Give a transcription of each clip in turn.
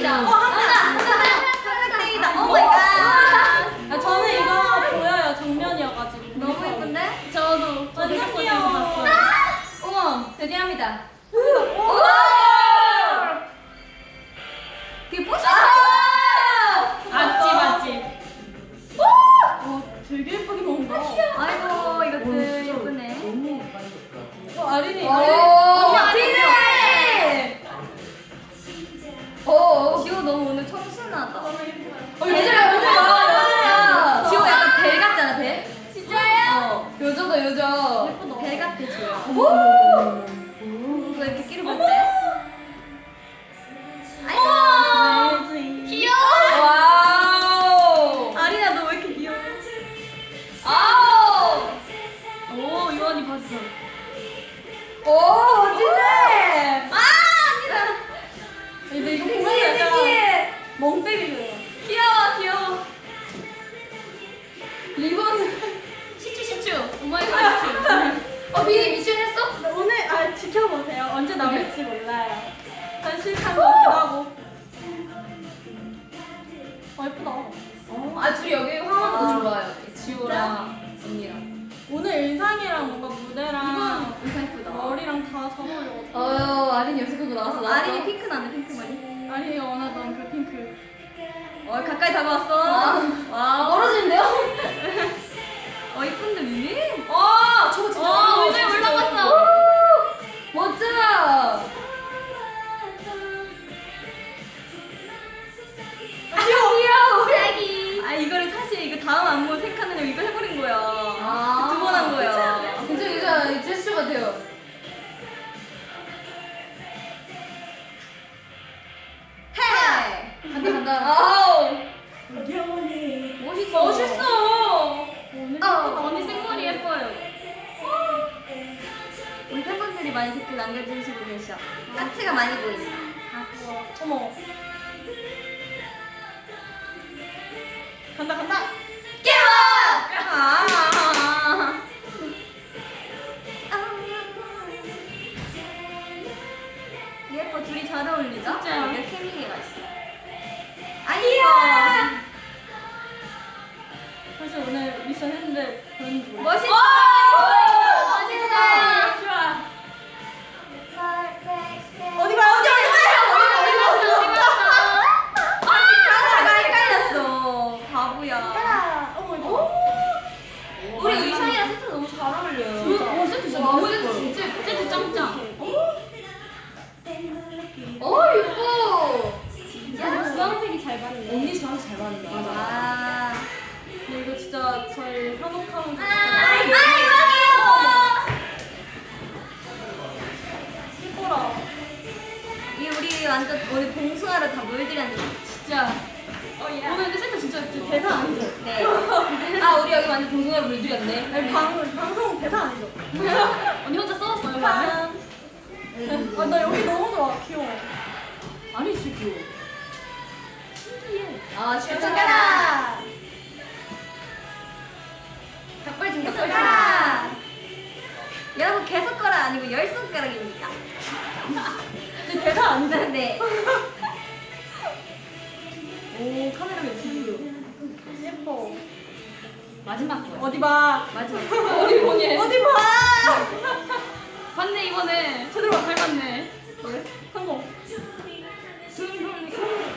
떼이다. 어, 한다. 한다. 한다. 떼이다. Oh my god. 저는 이거 보여요. 정면이어가지고. 너무 예쁜데? 저도. 완전 귀여워. 아! 어머, 드디어 합니다. 그게 뽀샤? 맞지, 맞지. 와, 어, 되게 예쁘게 먹는다. 아이고, 이것들 예쁘네. 너무 맛있다. 어, 아린이. 어, 나올지 몰라요. 전 실패한 것 같기도 하고. 어 예쁘다. 어, 아, 둘이 여기 화하는 거 좋아요. 지호랑 언니랑. 오늘 의상이랑 뭔가 무대랑 의상 예쁘다. 머리랑 다잘 어울려. 어, 아린이 연습하고 나왔어. 아린이 핑크 나네 핑크 머리. 아린이가 원하던 그 핑크. 어 가까이 다가왔어. 아, 와. 멀어지는데요? 어 생각하느냐고 이거 해버린 거야. 아, 두 번 한 거야. 괜찮아, 괜찮아. 제스처 같아요. 해. 간다, 간다. 아우! 멋있어. 멋있어! 오늘 어. 언니 생머리 예뻐요. 우리 팬분들이 많이 댓글 남겨주시고 계셔. 까치가 많이 보인다. 어머. 간다 간다. 트 너무 잘 어울려요. 어, 세트 예뻐요. 진짜 예뻐. 세트 짱짱. 어, 주황색이 잘 받네. 언니 저한테 잘 받는다. 완전 우리 봉숭아를 다 물들였는데. 진짜. 오늘 근데 세트 진짜 진짜 대사 아니죠? 네. 아, 우리 여기 완전 봉숭아를 물들였네. 아니 방, 방송 대사 아니죠? 언니 혼자 써왔어요 그러면? 아, 나 여기 너무 좋아 귀여워 아니 진짜 귀여워 아, 진짜. 손가락. 오 카메라 왜 지금 예뻐 마지막 거. 어디 봐 마지막. 어디 보니? 어디 봐 봤네 이번에. 제대로 잘 봤네 성공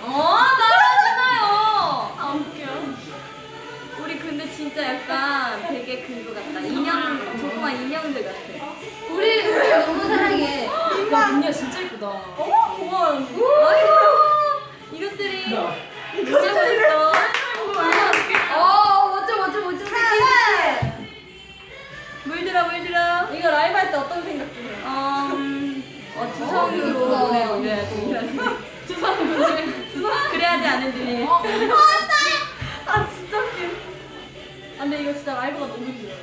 어 나라잖아요. 아 웃겨 우리 근데 진짜 약간 되게 그거 같다. 인형 조그만 인형들 같아. 우리, 우리 너무 사랑해. 야 언니가 진짜 예쁘다. 어머 고마워 아이고 이것들이 어, 멋져, 멋져, 멋져. 물들어 물들어. 이거 라이브 할 때 어떤 생각 드세요? 어, 음, 어 어, 두성으로 예쁘다. 노래 올려야지. 두성으로 그래야지 안 흔들리. 어, 아 진짜 웃겨 아 근데 이거 진짜 라이브가 너무 귀여워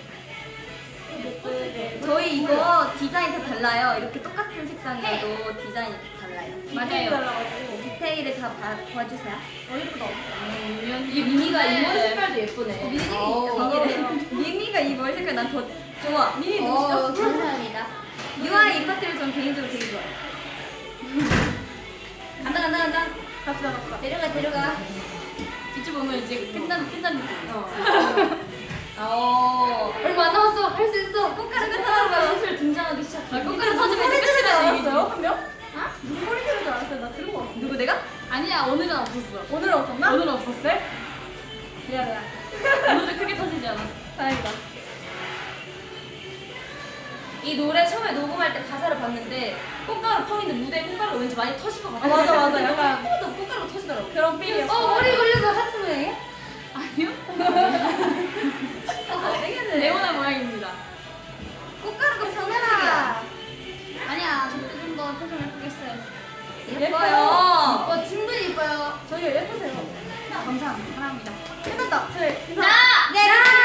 저희 이거 디자인 다 달라요. 이렇게 똑같은 색상이어도 디자인이 다 달라요. 달라가지고 디테일을 다 봐, 봐주세요. 어 예쁘다 이게 미미가 이번 색깔도 예쁘네. 미니, 어. 미미가 이 머리 색깔 난 더 좋아. 미니 너무 어. 감사합니다. 유아의 이 파트를 전 개인적으로 되게 좋아해요. 간다 간다 간다. 갑시다 갑시다 데려가, 데려가. 뒤집 보면 이제 끝난 끝난 느낌. 어, 얼마 안 남았어. 할 수 있어. 꽃가루가 터졌어. 이 노래 처음에 녹음할 때 가사를 봤는데 꽃가루 펑인데 무대에 꽃가루가 왠지 많이 터질 것 같아요. 아, 맞아, 맞아. 약간- 예쁘다 꽃가루 터지더라고. 그런 feel이었어. 어 머리 걸려서 하트 모양이야? 아니요? 아 되겠네. 레오나 모양입니다. 꽃가루가 평면이야. 아니야, 저때 좀더 표정 예쁘게 했어요. 예뻐요. 어, 충분히 예뻐요. 저희 예쁘세요. 감사합니다. 사랑합니다. 끝났다. 저희 인사. 네.